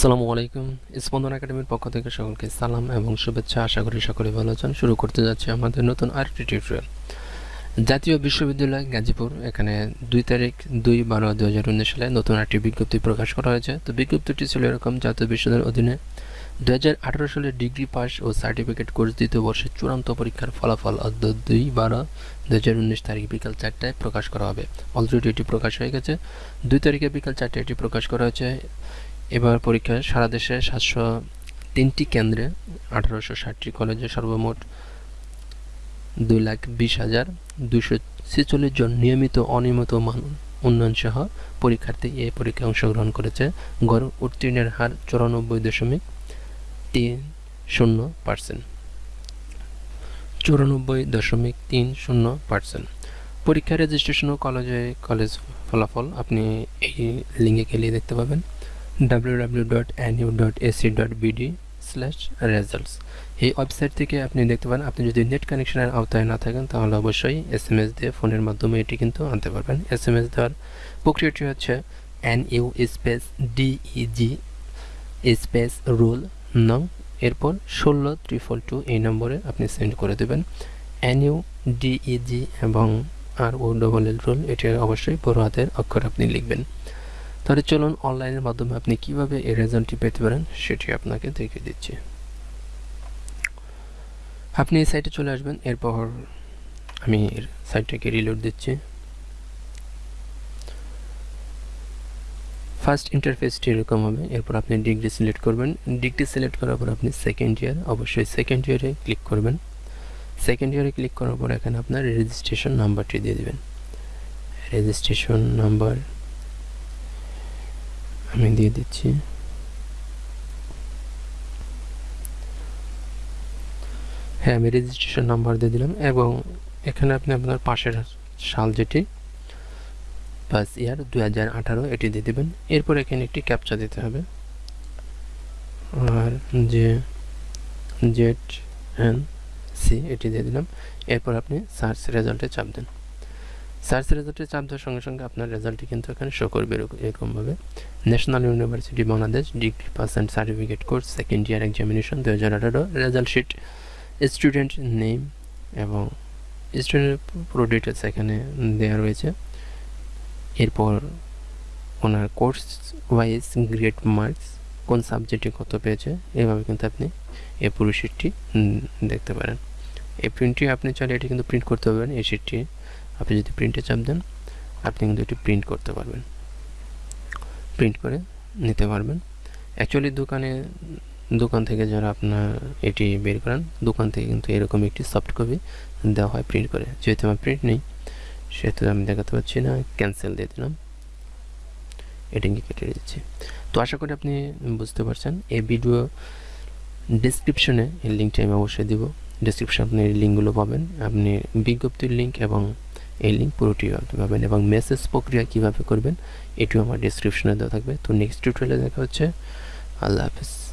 আসসালামু আলাইকুম। স্পন্দন একাডেমির পক্ষ থেকে সকলকে সালাম এবং শুভেচ্ছা। আশা করি সকলে ভালো আছেন। শুরু করতে যাচ্ছে আমাদের নতুন আরেকটি টিউটোরিয়াল জাতীয় বিশ্ববিদ্যালয় গাজীপুর। এখানে দুই তারিখ দুই বারো দু হাজার উনিশ সালে নতুন একটি বিজ্ঞপ্তি প্রকাশ করা হয়েছে। তো বিজ্ঞপ্তিটি ছিল এরকম, জাতীয় বিশ্ববিদ্যালয়ের অধীনে দু হাজার আঠারো সালে ডিগ্রি পাস ও সার্টিফিকেট কোর্স দ্বিতীয় বর্ষের চূড়ান্ত পরীক্ষার ফলাফল অদ্য দুই বারো দু হাজার উনিশ তারিখ বিকাল চারটায় প্রকাশ করা হবে। অলরেডি এটি প্রকাশ হয়ে গেছে। দুই তারিখে বিকাল চারটায় এটি প্রকাশ করা হয়েছে। এবার পরীক্ষায় সারা দেশে সাতশো তিনটি কেন্দ্রে আঠারোশো ষাটটি কলেজে সর্বমোট দুই লাখ বিশ হাজার দুশো ছেচল্লিশ জন নিয়মিত, অনিয়মিত মান উন্নয়ন সহ পরীক্ষার্থী এই পরীক্ষায় অংশগ্রহণ করেছে। গড় উত্তীর্ণের হার চুরানব্বই দশমিক তিন শূন্য পার্সেন্ট। চুরানব্বই দশমিক তিন শূন্য পার্সেন্ট। পরীক্ষা রেজিস্ট্রেশন ও কলেজে কলেজ ফলাফল আপনি এই লিঙ্কে গেলে দেখতে পাবেন। www.nu.ac.bd স্ল্যাশ রেজাল্টস এই ওয়েবসাইট থেকে আপনি দেখতে পারেন, আপনি যদি নেট কানেকশনের আওতায় না থাকেন, তাহলে অবশ্যই এস এম এস দিয়ে ফোনের মাধ্যমে এটি কিন্তু আনতে পারবেন। এস এম এস দেওয়ার প্রক্রিয়াটি হচ্ছে N U space DEG space roll নং এরপর ষোলো ত্রিফল টু এই নম্বরে আপনি সেন্ড করে দেবেন। এন ইউ ডিইজি এবং আর ও ডবল এল রুল এটি অবশ্যই বড় হাতের অক্ষর আপনি লিখবেন। তাহলে চলুন অনলাইনের মাধ্যমে আপনি কীভাবে এই রেজাল্টটি পেতে পারেন, সেটি আপনাকে দেখিয়ে দিচ্ছি। আপনি এই সাইটে চলে আসবেন, এরপর আমি সাইটটাকে রিলোড দিচ্ছি। ফার্স্ট ইন্টারফেসটি এরকম হবে, এরপর আপনি ডিগ্রি সিলেক্ট করবেন। ডিগ্রি সিলেক্ট করার পর আপনি সেকেন্ড ইয়ার অবশ্যই সেকেন্ড ইয়ারে ক্লিক করবেন। সেকেন্ড ইয়ারে ক্লিক করার পর এখানে আপনার রেজিস্ট্রেশন নাম্বারটি দিয়ে দেবেন। রেজিস্ট্রেশন নাম্বার আমি দিয়ে দিচ্ছি। হ্যাঁ আমি রেজিস্ট্রেশন নাম্বার দিয়ে দিলাম এবং এখানে আপনি আপনার পাশের সাল যেটি পাস ইয়ার দু হাজার আঠারো, এটি দিয়ে দেবেন। এরপর এখানে একটি ক্যাপচা দিতে হবে। আর যে জেড এন সি এটি দিয়ে দিলাম। এরপর আপনি সার্চ রেজাল্টে চাপ দেন। সার্চ রেজাল্টে চাপ দেওয়ার সঙ্গে সঙ্গে আপনার রেজাল্টটি কিন্তু এখানে শো করবে এরকমভাবে national university Bangladesh degree pass and certificate course second year examination দু হাজার আঠারো রেজাল্ট শিট স্টুডেন্ট নেম এবং স্টুডেন্টের পুরো ডিটেলস এখানে দেওয়া রয়েছে। এরপর ওনার কোর্স ওয়াইজ গ্রেড মার্কস কোন সাবজেক্টে কত পেয়েছে, এভাবে কিন্তু আপনি এই পুরো শিটটি দেখতে পারেন। এই প্রিন্টটি আপনি চাইলে এটি কিন্তু প্রিন্ট করতে পারবেন, এই শিটটি আপনি যদি প্রিন্টে চাপ দেন, আপনি কিন্তু এটি প্রিন্ট করতে পারবেন। প্রিন্ট করে নিতে পারবেন। অ্যাকচুয়ালি দোকানে, দোকান থেকে যারা আপনার এটি বের করেন, দোকান থেকে কিন্তু এরকম একটি সফট কপি দেওয়া হয় প্রিন্ট করে। যেহেতু আমার প্রিন্ট নেই, সেহেতু আমি দেখাতে পারছি না ক্যান্সেল দিয়ে দিলাম। এটিকে কেটে দিচ্ছি। তো আশা করি আপনি বুঝতে পারছেন। এই ভিডিও ডিসক্রিপশনে এই লিঙ্কটি আমি অবশ্যই দিব। ডিসক্রিপশনে আপনি এই লিঙ্কগুলো পাবেন। আপনি বিজ্ঞপ্তির লিঙ্ক এবং এই লিঙ্ক পুরোটি পাবেন এবং মেসেজ প্রক্রিয়া কীভাবে করবেন, এটিও আমার ডিসক্রিপশনে দেওয়া থাকবে। তো নেক্সট টিউটোরিয়ালে দেখা হচ্ছে। আল্লাহ হাফিজ।